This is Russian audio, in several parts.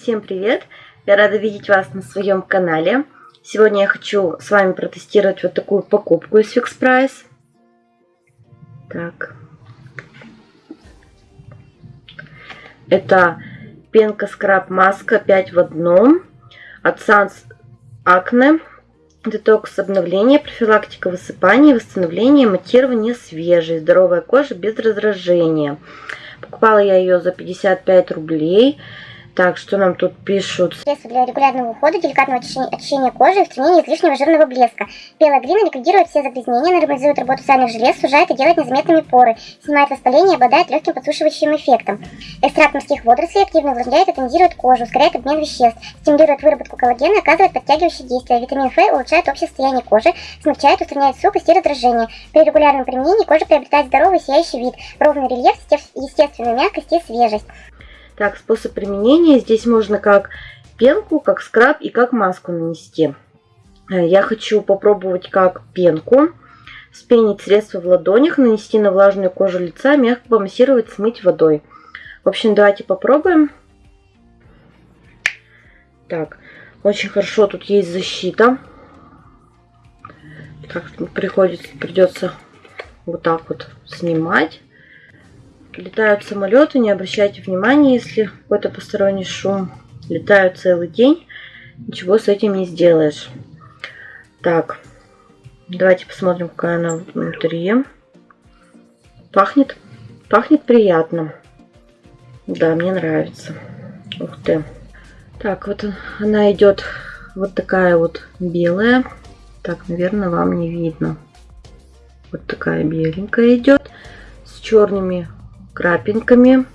Всем привет! Я рада видеть вас на своем канале. Сегодня я хочу с вами протестировать вот такую покупку из Fix Price. Так. Это пенка скраб маска 5 в одном от Sans Acne. Детокс обновление, профилактика высыпания, восстановление, матирование свежей, здоровая кожа без раздражения. Покупала я ее за 55 рублей. Так, что нам тут пишут? Средство для регулярного ухода, деликатного очищения, очищения кожи устранения излишнего жирного блеска. Белая глина ликвидирует все загрязнения, нормализует работу сальных желез, сужает и делает незаметными поры, снимает воспаление и обладает легким подсушивающим эффектом. Экстракт морских водорослей активно увлажняет и тонизирует кожу, ускоряет обмен веществ, стимулирует выработку коллагена, оказывает подтягивающее действие. Витамин Ф улучшает общее состояние кожи, смягчает, устраняет сухость и раздражение. При регулярном применении кожа приобретает здоровый сияющий вид, ровный рельеф, естественную мягкость и свежесть. Так, способ применения. Здесь можно как пенку, как скраб и как маску нанести. Э, я хочу попробовать как пенку. Спенить средство в ладонях, нанести на влажную кожу лица, мягко помассировать, смыть водой. В общем, давайте попробуем. Так, очень хорошо тут есть защита. Так, приходится, придется вот так вот снимать. Летают самолеты, не обращайте внимания, если какой-то посторонний шум. Летают целый день, ничего с этим не сделаешь. Так, давайте посмотрим, какая она внутри. Пахнет, пахнет приятно. Да, мне нравится. Ух ты. Так, вот она идет вот такая вот белая. Так, наверное, вам не видно. Вот такая беленькая идет с черными крапинками.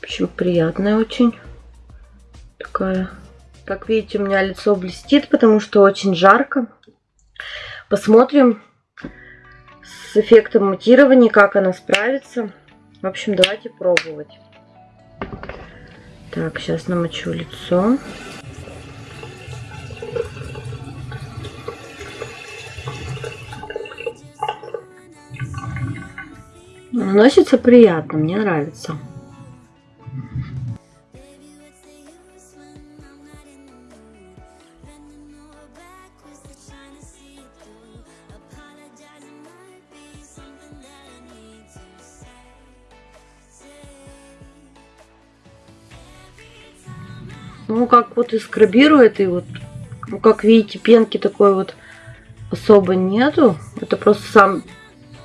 В общем, приятная очень. Такая. Как видите, у меня лицо блестит, потому что очень жарко. Посмотрим с эффектом матирования, как она справится. В общем, давайте пробовать. Так, сейчас намочу лицо. Наносится приятно, мне нравится. Ну, как вот и скрабирует, и вот, ну, как видите, пенки такой вот особо нету. Это просто сам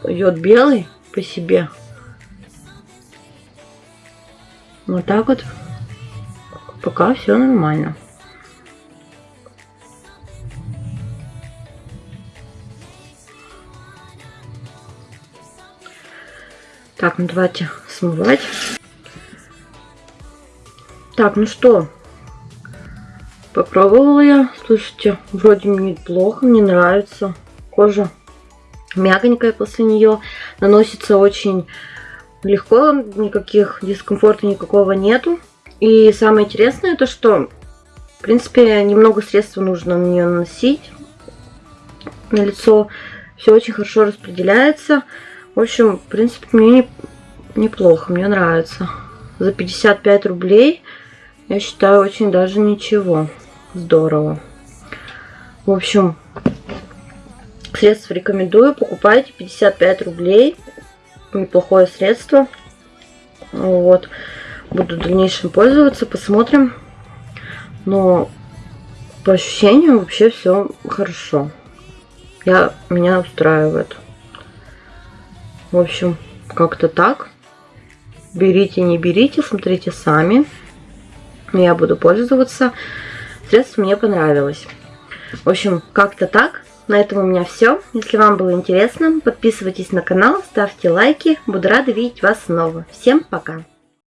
йод белый по себе. Вот так вот. Пока все нормально. Так, ну давайте смывать. Так, ну что, попробовала я. Слушайте, вроде мне неплохо, мне нравится. Кожа мягонькая после нее. Наносится очень легко, никаких дискомфорта никакого нету. И самое интересное, то что, в принципе, немного средств нужно на нее наносить на лицо. Все очень хорошо распределяется. В общем, в принципе, мне неплохо, мне нравится. За 55 рублей, я считаю, очень даже ничего. Здорово. В общем, Средств рекомендую. Покупайте 55 рублей. Неплохое средство. Вот. Буду в дальнейшем пользоваться. Посмотрим. Но по ощущениям вообще все хорошо. Я, меня устраивает. В общем, как-то так. Берите, не берите, смотрите сами. Я буду пользоваться. Средство мне понравилось. В общем, как-то так. На этом у меня все. Если вам было интересно, подписывайтесь на канал, ставьте лайки. Буду рада видеть вас снова. Всем пока!